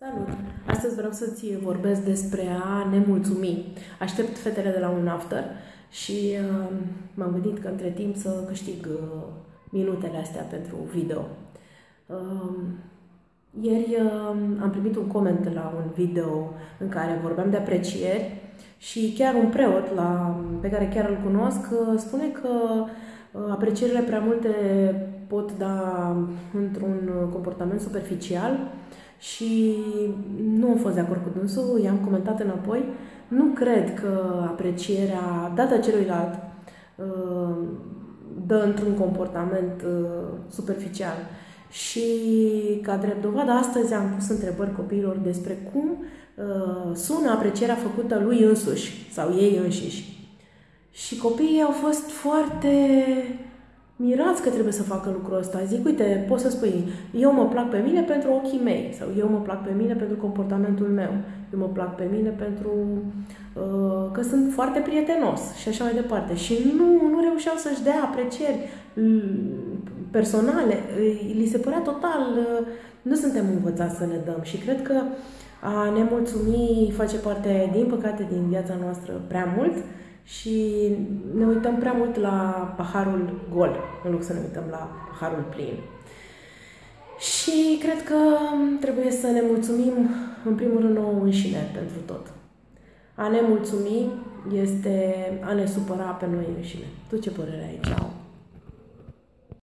Salut! Astăzi vreau să-ți vorbesc despre a ne mulțumi. Aștept fetele de la un after și uh, m-am gândit că între timp să câștig uh, minutele astea pentru video. Uh, ieri uh, am primit un coment la un video în care vorbeam de aprecieri și chiar un preot la, pe care chiar îl cunosc uh, spune că uh, aprecierile prea multe pot da într-un comportament superficial și nu am fost de acord cu dânsul, i-am comentat înapoi. Nu cred că aprecierea dată celuilalt uh, dă într-un comportament uh, superficial. Și ca drept dovadă, astăzi am pus întrebări copiilor despre cum uh, sună aprecierea făcută lui însuși sau ei înșiși. Și copiii au fost foarte mirați că trebuie să facă lucrul ăsta. Zic, uite, poți să spui, eu mă plac pe mine pentru ochii mei sau eu mă plac pe mine pentru comportamentul meu, eu mă plac pe mine pentru uh, că sunt foarte prietenos și așa mai departe. Și nu, nu reușeau să-și dea aprecieri personale. Li se părea total, uh, nu suntem învățați să ne dăm și cred că a ne mulțumi face parte, din păcate, din viața noastră prea mult și ne uităm prea mult la paharul gol, în loc să ne uităm la paharul plin. Și cred că trebuie să ne mulțumim, în primul rând, nouă înșine pentru tot. A ne mulțumi este a ne supăra pe noi înșine. Tu ce părere ai? Ceau!